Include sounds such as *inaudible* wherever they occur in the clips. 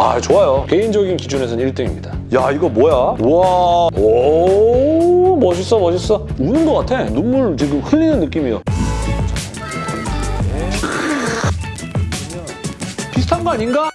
아 좋아요. 개인적인 기준에서는 1등입니다. 야 이거 뭐야? 와, 오 멋있어 멋있어. 우는 것 같아. 눈물 지금 흘리는 느낌이에요. *laughs* 비슷한 거 아닌가?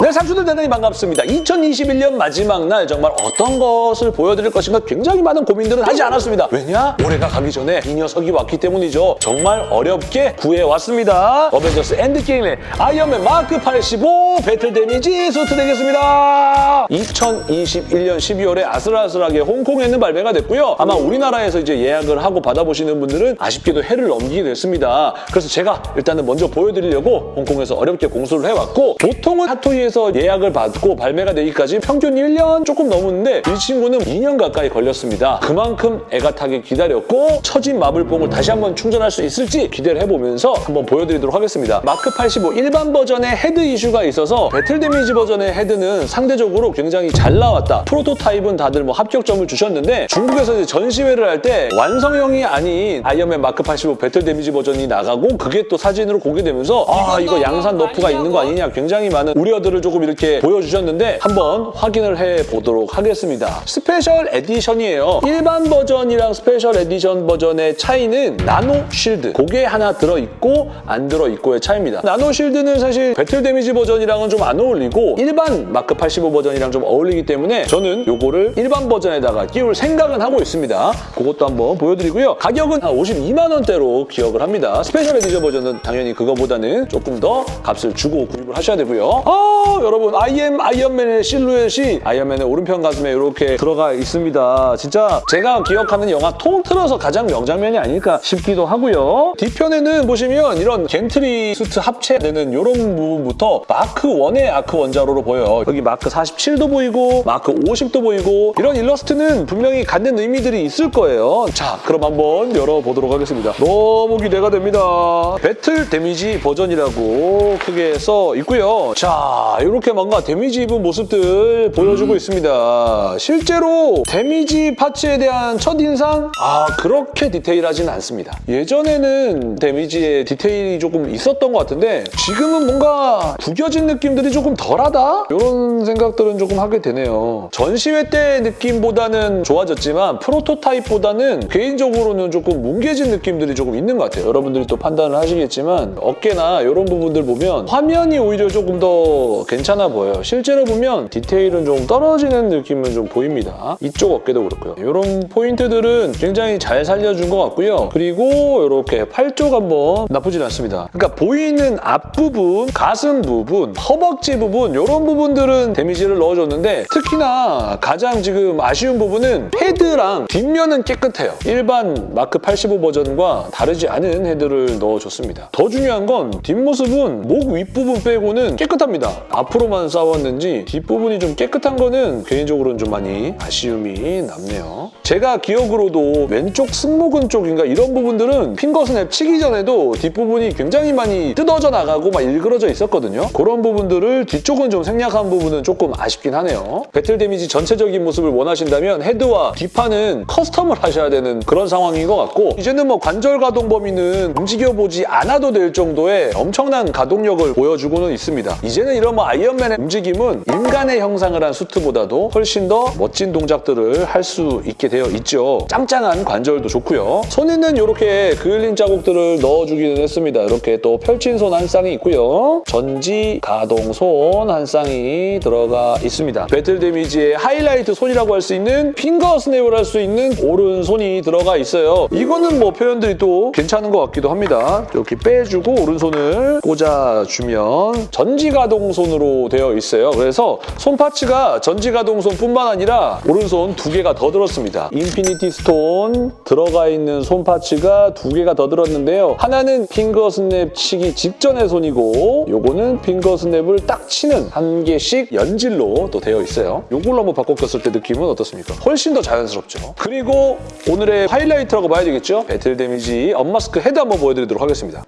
네, 삼촌들 대단히 반갑습니다. 2021년 마지막 날 정말 어떤 것을 보여드릴 것인가 굉장히 많은 고민들은 하지 않았습니다. 왜냐? 올해가 가기 전에 이 녀석이 왔기 때문이죠. 정말 어렵게 구해왔습니다. 어벤져스 엔드게임의 아이언맨 마크 85 battle damage 수트 되겠습니다. 2021년 12월에 아슬아슬하게 홍콩에는 발매가 됐고요. 아마 우리나라에서 이제 예약을 하고 받아보시는 분들은 아쉽게도 해를 넘기게 됐습니다. 그래서 제가 일단은 먼저 보여드리려고 홍콩에서 어렵게 공수를 해왔고 보통은 핫토이에서 예약을 받고 발매가 되기까지 평균 1년 조금 넘었는데 이 친구는 2년 가까이 걸렸습니다. 그만큼 애가타게 기다렸고 처진 마블뽕을 다시 한번 충전할 수 있을지 기대를 해보면서 한번 보여드리도록 하겠습니다. 마크 85 일반 버전의 헤드 이슈가 있어서 battle damage 버전의 헤드는 상대적으로 굉장히 잘 나왔다. 프로토타입은 다들 뭐 합격점을 주셨는데 중국에서 이제 전시회를 할 때 완성형이 아닌 아이언맨 마크 85 battle damage 버전이 나가고 그게 또 사진으로 공개되면서 아 이거 양산 nerf가 있는 거 아니냐 굉장히 많은 우려들을 조금 이렇게 보여주셨는데 한번 확인을 해보도록 하겠습니다. special edition이에요. 일반 버전이랑 special edition 버전의 차이는 nano shield 그게 하나 들어있고 안 들어있고의 차이입니다. nano shield는 사실 battle damage 버전이랑 은 좀 안 어울리고 일반 마크 85 버전이랑 좀 어울리기 때문에 저는 요거를 일반 버전에다가 끼울 생각은 하고 있습니다. 그것도 한번 보여드리고요. 가격은 한 52만 원대로 기억을 합니다. special edition 버전은 당연히 그거보다는 조금 더 값을 주고 구입을 하셔야 되고요. 아 여러분 I am Iron Man의 실루엣이 아이언맨의 오른편 가슴에 이렇게 들어가 있습니다. 진짜 제가 기억하는 영화 통틀어서 가장 명장면이 아닐까 싶기도 하고요. 뒤편에는 보시면 이런 gantry suit 합체되는 이런 부분부터 마크 1의 arc 원자로로 보여요. 여기 마크 47도 보이고 마크 50도 보이고 이런 일러스트는 분명히 갖는 의미들이 있을 거예요. 자 그럼 한번 열어보도록 하겠습니다. 너무 기대가 됩니다. battle damage 버전이라고 크게 써 있고요. 자 이렇게 뭔가 damage 입은 모습들 보여주고 있습니다. 실제로 데미지 파츠에 대한 첫인상? 아 그렇게 디테일하진 않습니다. 예전에는 damage에 디테일이 조금 있었던 것 같은데 지금은 뭔가 구겨진 느낌들이 조금 덜하다? 이런 생각들은 조금 하게 되네요. 전시회 때 느낌보다는 좋아졌지만 prototype보다는 개인적으로는 조금 뭉개진 느낌들이 조금 있는 것 같아요. 여러분들이 또 판단을 하시겠지만 어깨나 이런 부분들 보면 화면이 오히려 조금 더 괜찮아 보여요. 실제로 보면 디테일은 좀 떨어지는 느낌은 좀 보입니다. 이쪽 어깨도 그렇고요. 이런 포인트들은 굉장히 잘 살려준 것 같고요. 그리고 이렇게 팔쪽 한번 나쁘진 않습니다. 그러니까 보이는 앞부분, 가슴 부분, 허벅지 부분 이런 부분들은 damage를 넣어줬는데 특히나 가장 지금 아쉬운 부분은 헤드랑 뒷면은 깨끗해요. 일반 마크 85 버전과 다르지 않은 헤드를 넣어줬습니다. 더 중요한 건 뒷모습은 목 윗부분 빼고는 깨끗합니다. 앞으로만 싸웠는지 뒷부분이 좀 깨끗한 거는 개인적으로는 좀 많이 아쉬움이 남네요. 제가 기억으로도 왼쪽 승모근 쪽인가 이런 부분들은 finger snap 치기 전에도 뒷부분이 굉장히 많이 뜯어져 나가고 막 일그러져 있었거든요. 그런 부분들을 뒤쪽은 좀 생략한 부분은 조금 아쉽긴 하네요. battle damage 전체적인 모습을 원하신다면 헤드와 뒷판은 custom을 하셔야 되는 그런 상황인 것 같고 이제는 뭐 관절 가동 범위는 움직여보지 않아도 될 정도의 엄청난 가동력을 보여주고는 있습니다. 이제는 이런 뭐 아이언맨의 움직임은 인간의 형상을 한 suit보다도 훨씬 더 멋진 동작들을 할 수 있게 되어 있죠. 짱짱한 관절도 좋고요. 손에는 이렇게 그을린 자국들을 넣어주기는 했습니다. 이렇게 또 펼친 손 한 쌍이 있고요. 전지 가동 손 한 쌍이 들어가 있습니다. battle damage의 하이라이트 손이라고 할 수 있는 finger snap을 할 수 있는 오른손이 들어가 있어요. 이거는 뭐 표현들이 또 괜찮은 것 같기도 합니다. 이렇게 빼주고 오른손을 꽂아주면 전지 가동 손으로 되어 있어요. 그래서 손 parts가 전지 가동 손뿐만 아니라 오른손 두 개가 더 들었습니다. Infinity Stone 들어가 있는 손 parts가 두 개가 더 들었는데요. 하나는 finger snap 치기 직전의 손이고 요거는 finger snap 을 딱 치는 한 개씩 연질로 또 되어 있어요. 요걸로 한번 바꿔 꼈을 때 느낌은 어떻습니까? 훨씬 더 자연스럽죠. 그리고 오늘의 하이라이트라고 봐야 되겠죠? battle damage unmask 헤드 한번 보여드리도록 하겠습니다.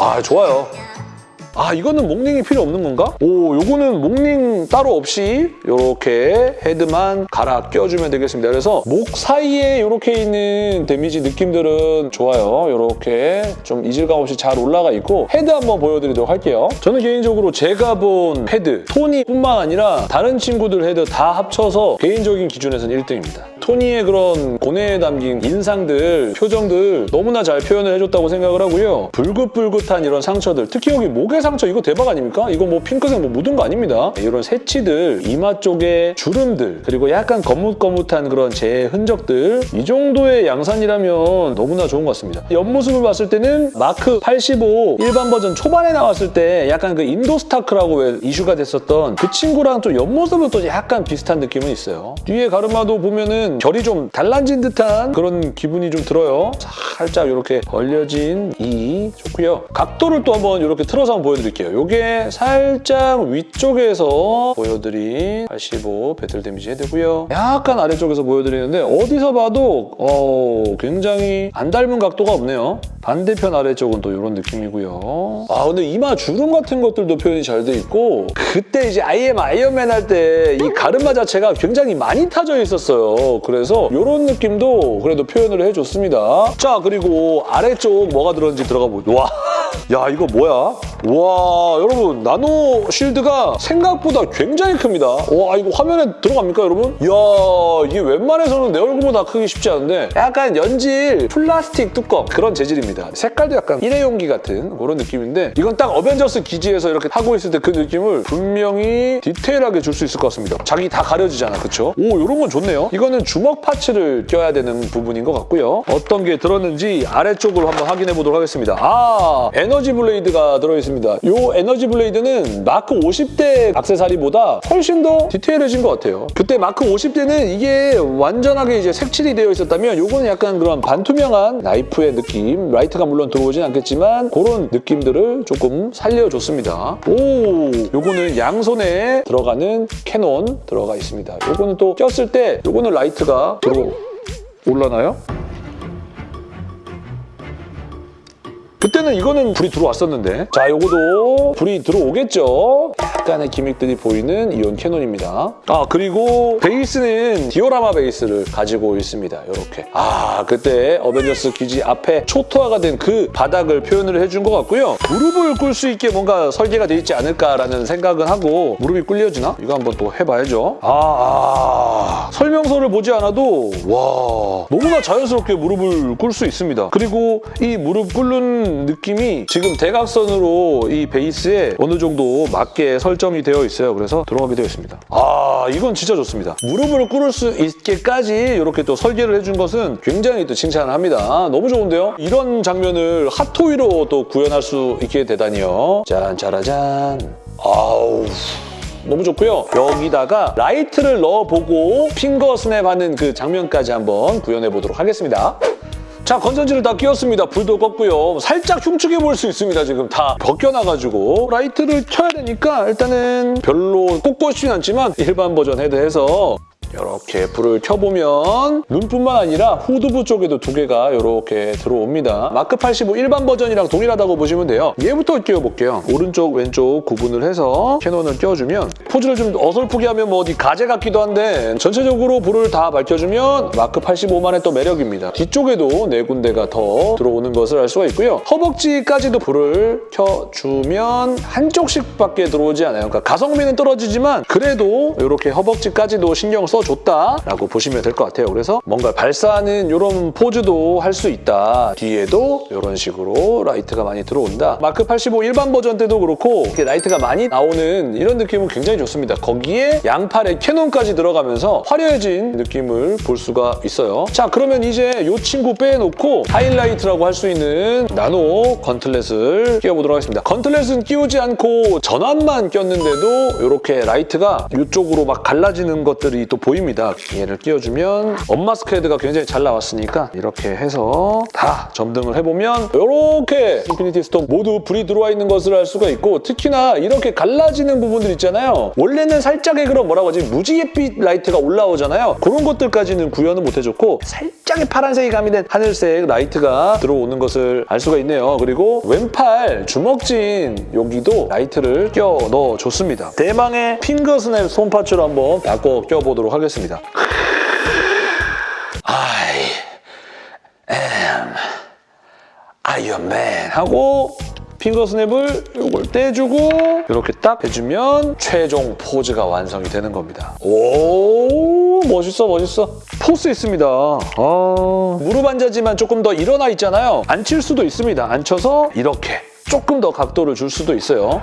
아 좋아요. 아 이거는 목링이 필요 없는 건가? 오 요거는 목링 따로 없이 이렇게 헤드만 갈아 껴주면 되겠습니다. 그래서 목 사이에 이렇게 있는 damage 느낌들은 좋아요. 이렇게 좀 이질감 없이 잘 올라가 있고 헤드 한번 보여드리도록 할게요. 저는 개인적으로 제가 본 헤드, 토니뿐만 아니라 다른 친구들 헤드 다 합쳐서 개인적인 기준에서는 1등입니다. 토니의 그런 고뇌에 담긴 인상들, 표정들 너무나 잘 표현을 해줬다고 생각을 하고요. 불긋불긋한 이런 상처들, 특히 여기 목의 상처 이거 대박 아닙니까? 이거 뭐 핑크색 뭐 묻은 거 아닙니다. 이런 새치들, 이마 쪽에 주름들, 그리고 약간 거뭇거뭇한 그런 재 흔적들 이 정도의 양산이라면 너무나 좋은 것 같습니다. 옆모습을 봤을 때는 마크 85 일반 버전 초반에 나왔을 때 약간 그 인도 스타크라고 왜 이슈가 됐었던 그 친구랑 또 옆모습은 또 약간 비슷한 느낌은 있어요. 뒤에 가르마도 보면은 결이 좀 달라진 듯한 그런 기분이 좀 들어요. 살짝 이렇게 벌려진 이 좋고요. 각도를 또 한번 이렇게 틀어서 한번 보여드릴게요. 이게 살짝 위쪽에서 보여드린 85 battle damage 헤드고요. 약간 아래쪽에서 보여드리는데 어디서 봐도 어, 굉장히 안 닮은 각도가 없네요. 반대편 아래쪽은 또 이런 느낌이고요. 아 근데 이마 주름 같은 것들도 표현이 잘 돼 있고 그때 이제 IM 아이언맨 할 때 이 가르마 자체가 굉장히 많이 타져 있었어요. 그래서 이런 느낌도 그래도 표현을 해줬습니다. 자 그리고 아래쪽 뭐가 들었는지 들어가 보죠. 와, *laughs* 야 이거 뭐야? 와 여러분 nano shield가 생각보다 굉장히 큽니다. 와 이거 화면에 들어갑니까 여러분? 이야 이게 웬만해서는 내 얼굴보다 크기 쉽지 않은데 약간 연질 플라스틱 뚜껑 그런 재질입니다. 색깔도 약간 일회용기 같은 그런 느낌인데 이건 딱 어벤져스 기지에서 이렇게 하고 있을 때 그 느낌을 분명히 디테일하게 줄 수 있을 것 같습니다. 자기 다 가려지잖아 그쵸? 오 이런 건 좋네요. 이거는 주먹 parts를 껴야 되는 부분인 것 같고요. 어떤 게 들었는지 아래쪽으로 한번 확인해 보도록 하겠습니다. 아 에너지 blade가 들어있습니다. 이 에너지 blade는 마크 50대 악세사리보다 훨씬 더 디테일해진 것 같아요. 그때 마크 50대는 이게 완전하게 이제 색칠이 되어 있었다면 이거는 약간 그런 반투명한 나이프의 느낌 라이트가 물론 들어오진 않겠지만 그런 느낌들을 조금 살려줬습니다. 오 요거는 양손에 들어가는 cannon 들어가 있습니다. 요거는 또 꼈을 때 요거는 라이트가 들어 올라나요? 그때는 이거는 불이 들어왔었는데. 자 요거도 불이 들어오겠죠? 약간의 기믹들이 보이는 이온 캐논입니다. 아 그리고 베이스는 디오라마 베이스를 가지고 있습니다. 이렇게. 아 그때 어벤져스 기지 앞에 초토화가 된 그 바닥을 표현을 해준 것 같고요. 무릎을 꿀수 있게 뭔가 설계가 돼 있지 않을까라는 생각은 하고 무릎이 꿀려지나? 이거 한번 또 해봐야죠. 아, 아. 설명서를 보지 않아도 와 너무나 자연스럽게 무릎을 꿀수 있습니다. 그리고 이 무릎 꿇는 느낌이 지금 대각선으로 이 베이스에 어느 정도 맞게 설정이 되어 있어요. 그래서 들어가게 되어 있습니다. 아 이건 진짜 좋습니다. 무릎을 꿇을 수 있게까지 이렇게 또 설계를 해준 것은 굉장히 또 칭찬을 합니다. 너무 좋은데요? 이런 장면을 핫토이로 또 구현할 수 있게 되다니요. 짠 짜라잔. 아우 너무 좋고요. 여기다가 라이트를 넣어보고 finger snap하는 그 장면까지 한번 구현해 보도록 하겠습니다. 자, 건전지를 다 끼웠습니다. 불도 껐고요. 살짝 흉측해 보일 수 있습니다. 지금 다 벗겨놔가지고. 라이트를 켜야 되니까 일단은 별로 싶진 않지만 일반 버전 헤드해서 이렇게 불을 켜보면 눈뿐만 아니라 후드부 쪽에도 두 개가 이렇게 들어옵니다. 마크 85 일반 버전이랑 동일하다고 보시면 돼요. 얘부터 끼워볼게요. 오른쪽, 왼쪽 구분을 해서 cannon을 껴주면 포즈를 좀 어설프게 하면 뭐 어디 가재 같기도 한데 전체적으로 불을 다 밝혀주면 마크 85만의 또 매력입니다. 뒤쪽에도 네 군데가 더 들어오는 것을 알 수가 있고요. 허벅지까지도 불을 켜주면 한쪽씩밖에 들어오지 않아요. 그러니까 가성비는 떨어지지만 그래도 이렇게 허벅지까지도 신경 써 줬다라고 보시면 될 것 같아요. 그래서 뭔가 발사하는 이런 포즈도 할 수 있다. 뒤에도 이런 식으로 라이트가 많이 들어온다. 마크 85 일반 버전 때도 그렇고 라이트가 많이 나오는 이런 느낌은 굉장히 좋습니다. 거기에 양팔에 cannon까지 들어가면서 화려해진 느낌을 볼 수가 있어요. 자 그러면 이제 이 친구 빼놓고 하이라이트라고 할 수 있는 nano gauntlet을 끼워보도록 하겠습니다. gauntlet은 끼우지 않고 전완만 꼈는데도 이렇게 라이트가 이쪽으로 막 갈라지는 것들이 또 보입니다. 얘를 끼워주면 unmask 헤드가 굉장히 잘 나왔으니까 이렇게 해서 다 점등을 해보면 이렇게 Infinity Stone 모두 불이 들어와 있는 것을 알 수가 있고 특히나 이렇게 갈라지는 부분들 있잖아요. 원래는 살짝의 그런 뭐라고 하지 무지갯빛 라이트가 올라오잖아요. 그런 것들까지는 구현을 못 해줬고 살짝의 파란색이 가미된 하늘색 라이트가 들어오는 것을 알 수가 있네요. 그리고 왼팔 주먹진 여기도 라이트를 껴 넣어줬습니다. 대망의 finger snap 손parts로 한번 바꿔 껴보도록 하겠습니다. I am Iron Man 하고 finger snap을 이걸 떼주고 이렇게 딱 해주면 최종 포즈가 완성이 되는 겁니다. 오 멋있어 멋있어. 포스 있습니다. 아, 무릎 앉아지만 조금 더 일어나 있잖아요. 앉힐 수도 있습니다. 앉혀서 이렇게 조금 더 각도를 줄 수도 있어요.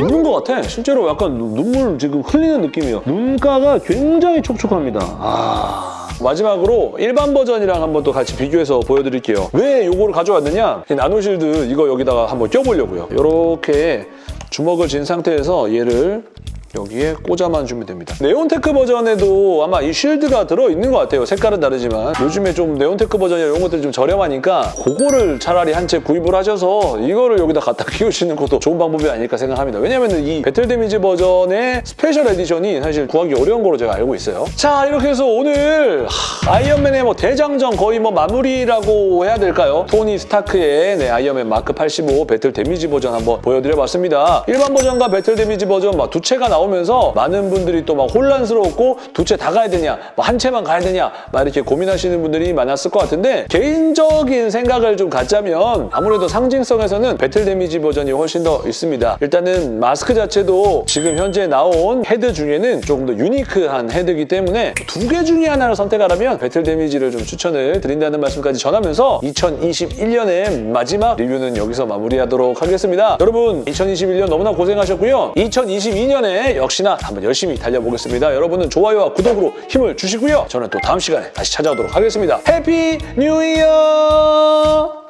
우는 것 같아. 실제로 약간 눈물 지금 흘리는 느낌이에요. 눈가가 굉장히 촉촉합니다. 아... 마지막으로 일반 버전이랑 한번 또 같이 비교해서 보여드릴게요. 왜 이거를 가져왔느냐? 이 나노실드 이거 여기다가 한번 껴보려고요. 이렇게 주먹을 쥔 상태에서 얘를 여기에 꽂아만 주면 됩니다. 네온테크 버전에도 아마 이 shield가 들어있는 것 같아요. 색깔은 다르지만 요즘에 좀 네온테크 버전이나 이런 것들이 좀 저렴하니까 그거를 차라리 한 채 구입을 하셔서 이거를 여기다 갖다 *laughs* 끼우시는 것도 좋은 방법이 아닐까 생각합니다. 왜냐면 이 battle damage 버전의 special edition이 사실 구하기 어려운 거로 제가 알고 있어요. 자 이렇게 해서 오늘 하, 아이언맨의 뭐 대장정 거의 뭐 마무리라고 해야 될까요? 토니 스타크의 네, 아이언맨 마크 85 battle damage 버전 한번 보여드려봤습니다. 일반 버전과 battle damage 버전 막 두 채가 나오면서 많은 분들이 또 막 혼란스러웠고 두 채 다 가야 되냐, 뭐 한 채만 가야 되냐 막 이렇게 고민하시는 분들이 많았을 것 같은데 개인적인 생각을 좀 갖자면 아무래도 상징성에서는 battle damage 버전이 훨씬 더 있습니다. 일단은 마스크 자체도 지금 현재 나온 헤드 중에는 조금 더 unique한 헤드이기 때문에 두 개 중에 하나를 선택하라면 battle damage를 좀 추천을 드린다는 말씀까지 전하면서 2021년의 마지막 리뷰는 여기서 마무리하도록 하겠습니다. 여러분 2021년 너무나 고생하셨고요. 2022년에 역시나 한번 열심히 달려보겠습니다. 여러분은 좋아요와 구독으로 힘을 주시고요. 저는 또 다음 시간에 다시 찾아오도록 하겠습니다. Happy New Year!